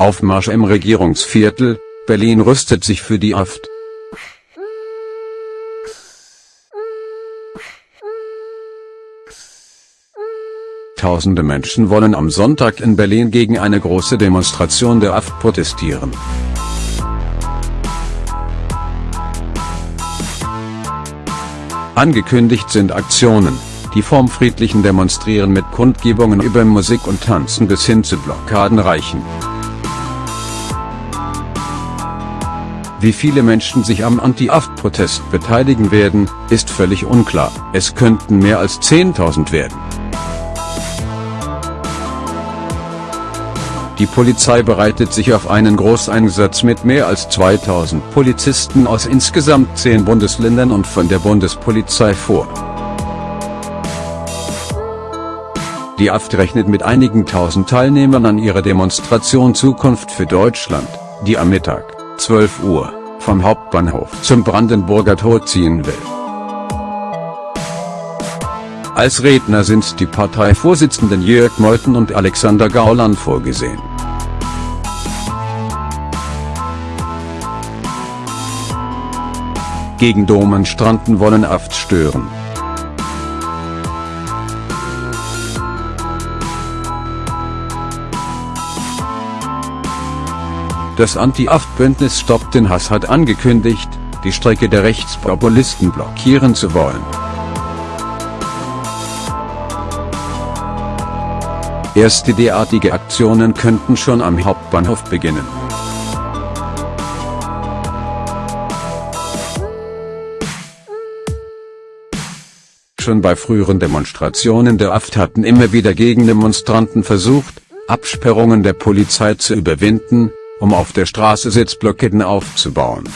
Aufmarsch im Regierungsviertel, Berlin rüstet sich für die Aft. Tausende Menschen wollen am Sonntag in Berlin gegen eine große Demonstration der AfD protestieren. Angekündigt sind Aktionen, die vom friedlichen Demonstrieren mit Kundgebungen über Musik und Tanzen bis hin zu Blockaden reichen. Wie viele Menschen sich am Anti-Aft-Protest beteiligen werden, ist völlig unklar, es könnten mehr als 10.000 werden. Die Polizei bereitet sich auf einen Großeinsatz mit mehr als 2000 Polizisten aus insgesamt zehn Bundesländern und von der Bundespolizei vor. Die AfD rechnet mit einigen tausend Teilnehmern an ihrer Demonstration Zukunft für Deutschland, die am Mittag, 12 Uhr, vom Hauptbahnhof zum Brandenburger Tor ziehen will. Als Redner sind die Parteivorsitzenden Jörg Meuthen und Alexander Gauland vorgesehen. Gegen Demonstranten wollen Aft stören. Das Anti-Aft-Bündnis Stoppt den Hass hat angekündigt, die Strecke der Rechtspopulisten blockieren zu wollen. Erste derartige Aktionen könnten schon am Hauptbahnhof beginnen. Schon bei früheren Demonstrationen der AfD hatten immer wieder Gegendemonstranten versucht, Absperrungen der Polizei zu überwinden, um auf der Straße Sitzblockaden aufzubauen.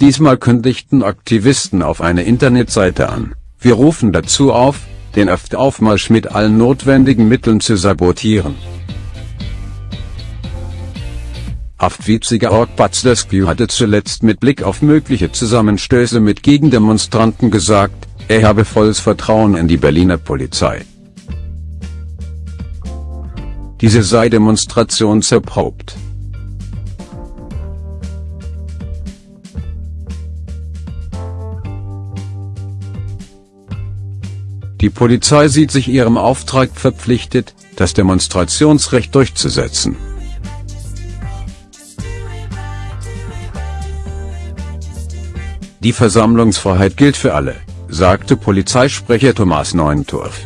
Diesmal kündigten Aktivisten auf eine Internetseite an, wir rufen dazu auf, den AfD-Aufmarsch mit allen notwendigen Mitteln zu sabotieren. Haftwitziger Org Batzlescu hatte zuletzt mit Blick auf mögliche Zusammenstöße mit Gegendemonstranten gesagt, er habe volles Vertrauen in die Berliner Polizei. Diese sei demonstrationserprobt. Die Polizei sieht sich ihrem Auftrag verpflichtet, das Demonstrationsrecht durchzusetzen. Die Versammlungsfreiheit gilt für alle, sagte Polizeisprecher Thomas Neuntorf.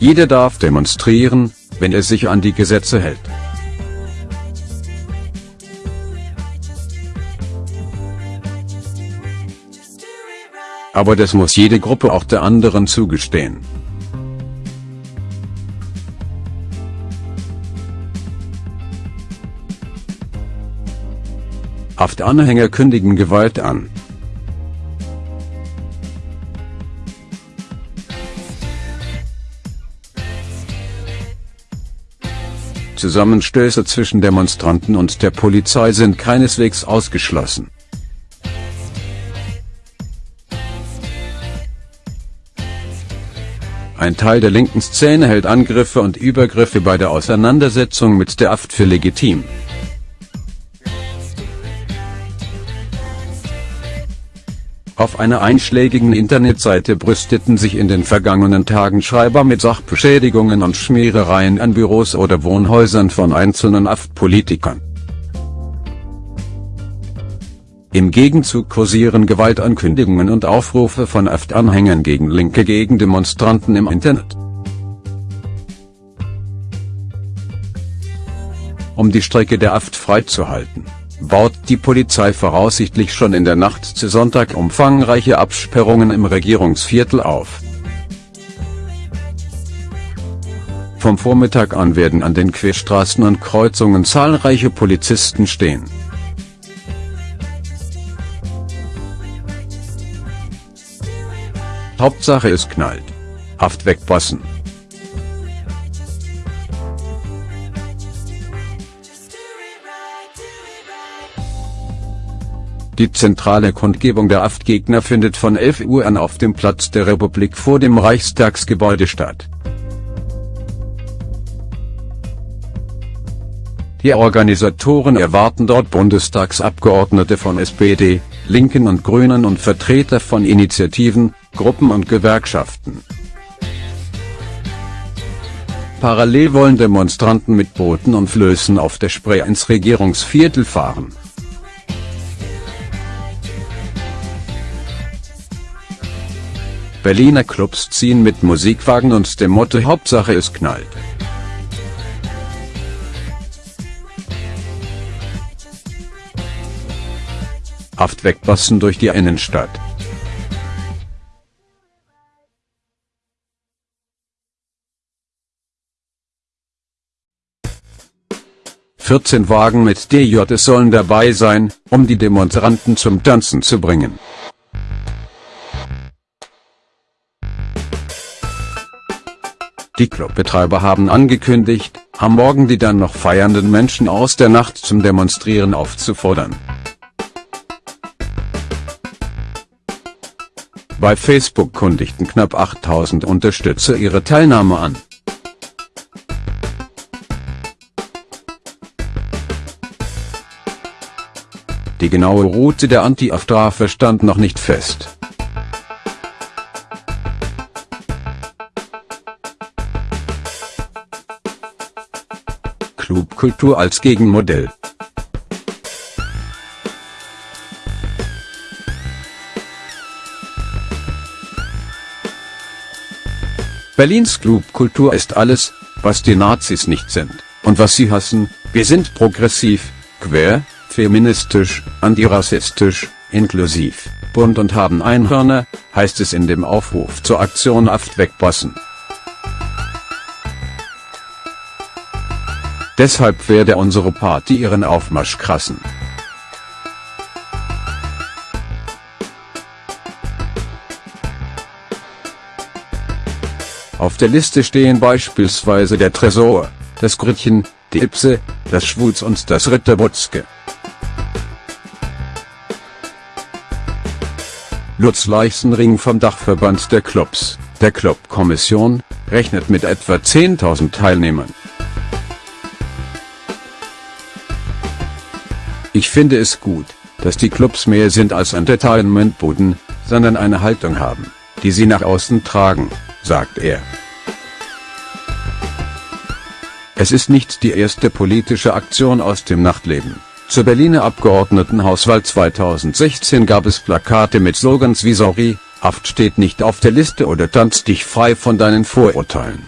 Jeder darf demonstrieren, wenn er sich an die Gesetze hält. Aber das muss jede Gruppe auch der anderen zugestehen. Haftanhänger kündigen Gewalt an. Zusammenstöße zwischen Demonstranten und der Polizei sind keineswegs ausgeschlossen. Ein Teil der linken Szene hält Angriffe und Übergriffe bei der Auseinandersetzung mit der AfD für legitim. Auf einer einschlägigen Internetseite brüsteten sich in den vergangenen Tagen Schreiber mit Sachbeschädigungen und Schmierereien an Büros oder Wohnhäusern von einzelnen AfD-Politikern. Im Gegenzug kursieren Gewaltankündigungen und Aufrufe von AfD-Anhängern gegen linke Gegendemonstranten im Internet. Um die Strecke der AfD freizuhalten baut die Polizei voraussichtlich schon in der Nacht zu Sonntag umfangreiche Absperrungen im Regierungsviertel auf. Vom Vormittag an werden an den Querstraßen und Kreuzungen zahlreiche Polizisten stehen. Hauptsache es knallt. Haft wegbossen. Die zentrale Kundgebung der AfD-Gegner findet von 11 Uhr an auf dem Platz der Republik vor dem Reichstagsgebäude statt. Die Organisatoren erwarten dort Bundestagsabgeordnete von SPD, Linken und Grünen und Vertreter von Initiativen, Gruppen und Gewerkschaften. Parallel wollen Demonstranten mit Booten und Flößen auf der Spree ins Regierungsviertel fahren. Berliner Clubs ziehen mit Musikwagen und dem Motto Hauptsache es knallt. Haft wegbassen durch die Innenstadt. 14 Wagen mit DJs sollen dabei sein, um die Demonstranten zum Tanzen zu bringen. Die Clubbetreiber haben angekündigt, am Morgen die dann noch feiernden Menschen aus der Nacht zum Demonstrieren aufzufordern. Bei Facebook kundigten knapp 8000 Unterstützer ihre Teilnahme an. Die genaue Route der Anti-Aftrafe stand noch nicht fest. Clubkultur als Gegenmodell Berlins Clubkultur ist alles, was die Nazis nicht sind, und was sie hassen, wir sind progressiv, quer, feministisch, antirassistisch, inklusiv, bunt und haben Einhörner, heißt es in dem Aufruf zur Aktion Aft wegbossen. Deshalb werde unsere Party ihren Aufmarsch krassen. Auf der Liste stehen beispielsweise der Tresor, das Grütchen, die Ipse, das Schwuz und das Ritterbutzke. Lutz Leichsenring vom Dachverband der Clubs, der Clubkommission, rechnet mit etwa 10.000 Teilnehmern. Ich finde es gut, dass die Clubs mehr sind als Entertainmentbuden, sondern eine Haltung haben, die sie nach außen tragen, sagt er. Es ist nicht die erste politische Aktion aus dem Nachtleben. Zur Berliner Abgeordnetenhauswahl 2016 gab es Plakate mit Slogans wie Sorry, Haft steht nicht auf der Liste oder tanzt dich frei von deinen Vorurteilen.